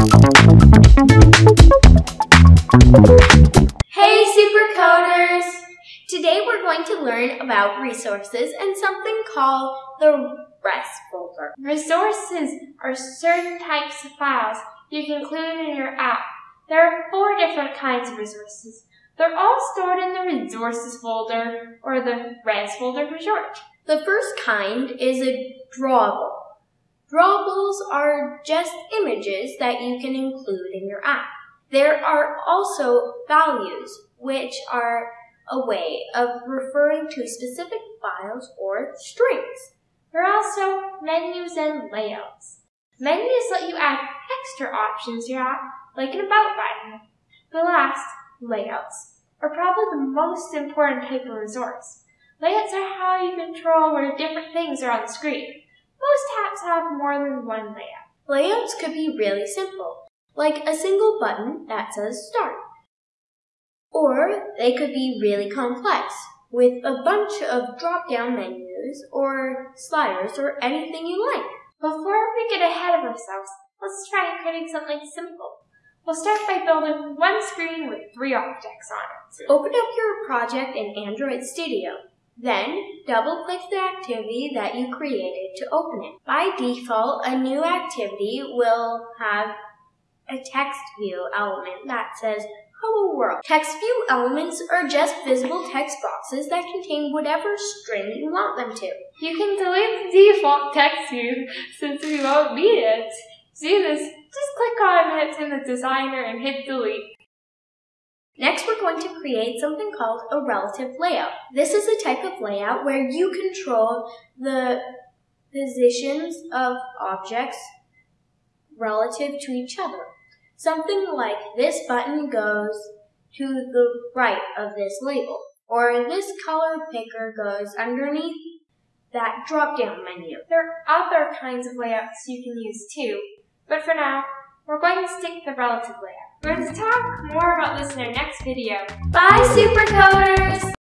Hey supercoders! Today we're going to learn about resources and something called the res folder. Resources are certain types of files you can include in your app. There are four different kinds of resources. They're all stored in the resources folder or the res folder for short. The first kind is a drawable. Drawables are just images that you can include in your app. There are also values, which are a way of referring to specific files or strings. There are also menus and layouts. Menus let you add extra options to your app, like an About button. The last, layouts, are probably the most important type of resource. Layouts are how you control where different things are on the screen. Most apps have more than one layout. Layouts could be really simple, like a single button that says Start. Or they could be really complex, with a bunch of drop-down menus or sliders or anything you like. Before we get ahead of ourselves, let's try creating something simple. We'll start by building one screen with three objects on it. Open up your project in Android Studio. Then, double-click the activity that you created to open it. By default, a new activity will have a text view element that says Hello World. Text view elements are just visible text boxes that contain whatever string you want them to. You can delete the default text view since we won't need it. To do this, just click on it in the designer and hit delete. Next, we're going to create something called a relative layout. This is a type of layout where you control the positions of objects relative to each other. Something like this button goes to the right of this label, or this color picker goes underneath that drop-down menu. There are other kinds of layouts you can use too, but for now, we're going to stick to the relative layout. We're going to talk more about this in our next video. Bye, Supercoders!